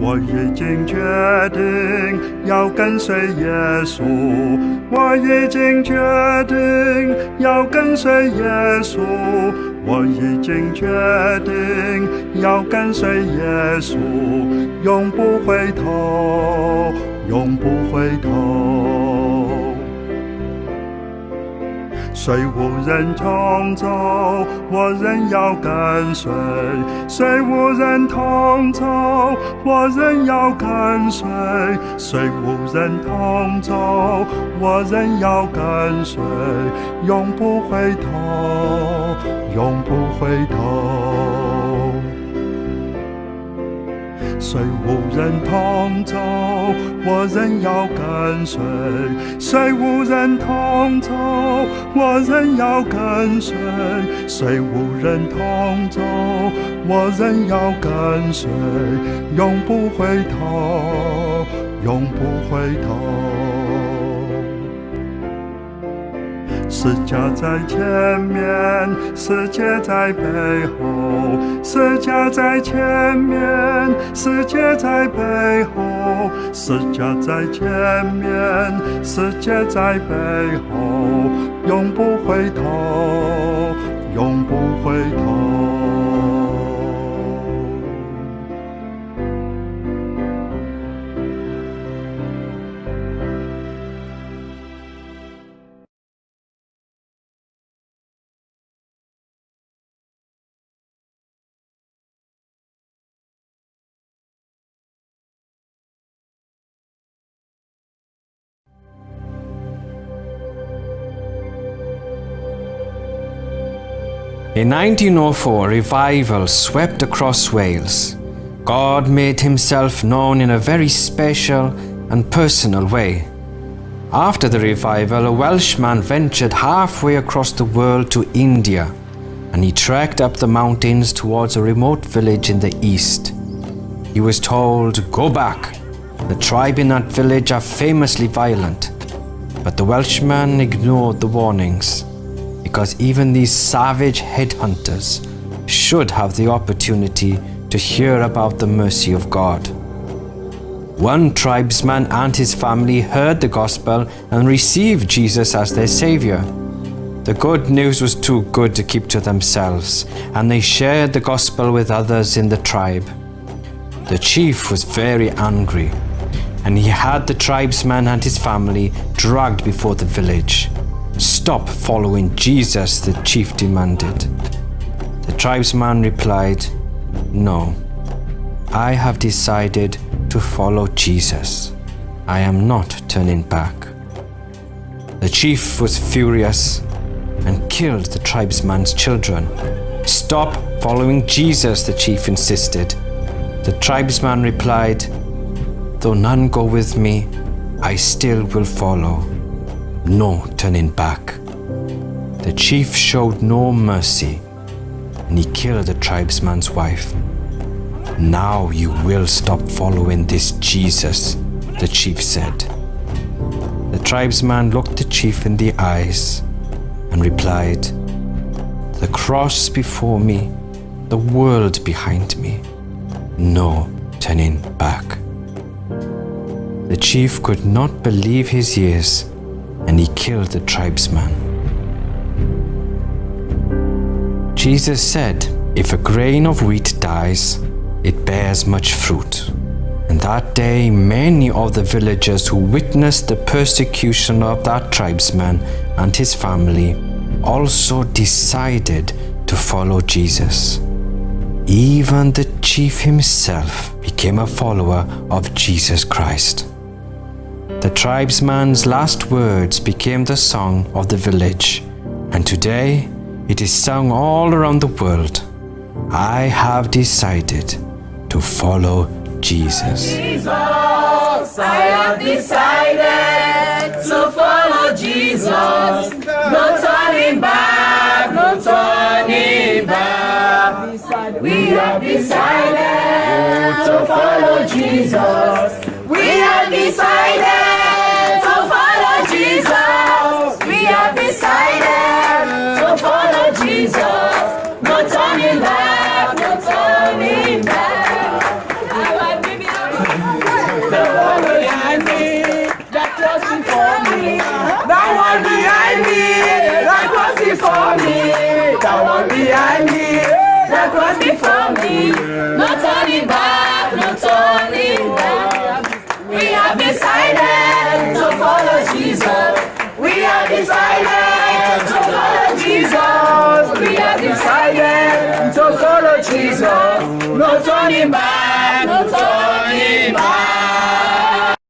我已经决定要跟随耶稣，我已经决定要跟随耶稣，我已经决定要跟随耶稣，永不回头，永不回头。谁无人同走，我仍要跟随；谁无人同走，我仍要跟随；谁无人同走，我仍要跟随，永不回头，永不回头。谁无人同走，我仍要跟随；谁无人同走，我仍要跟随；谁无人同走，我仍要跟随，永不回头，永不回头。世界在前面，世界在背后；世界在前面，世界在背后；世界在前面，世界在背后，永不回头，永不回头。In 1904, revival swept across Wales. God made himself known in a very special and personal way. After the revival, a Welshman ventured halfway across the world to India, and he trekked up the mountains towards a remote village in the east. He was told, Go back. The tribe in that village are famously violent. But the Welshman ignored the warnings because even these savage headhunters should have the opportunity to hear about the mercy of God. One tribesman and his family heard the gospel and received Jesus as their savior. The good news was too good to keep to themselves, and they shared the gospel with others in the tribe. The chief was very angry, and he had the tribesman and his family dragged before the village. Stop following Jesus, the chief demanded. The tribesman replied, No, I have decided to follow Jesus. I am not turning back. The chief was furious and killed the tribesman's children. Stop following Jesus, the chief insisted. The tribesman replied, Though none go with me, I still will follow no turning back. The chief showed no mercy and he killed the tribesman's wife. Now you will stop following this Jesus, the chief said. The tribesman looked the chief in the eyes and replied, The cross before me, the world behind me, no turning back. The chief could not believe his ears and he killed the tribesman. Jesus said, If a grain of wheat dies, it bears much fruit. And that day, many of the villagers who witnessed the persecution of that tribesman and his family also decided to follow Jesus. Even the chief himself became a follower of Jesus Christ. The tribesman's last words became the song of the village, and today it is sung all around the world. I have decided to follow Jesus. Jesus, I have decided to follow Jesus. No turning back, no turning back. We have decided to follow Jesus. We have decided the cross before me. No turning back, no turning back. We have decided to follow Jesus. We have decided to follow Jesus. We have decided to follow Jesus. No turning back,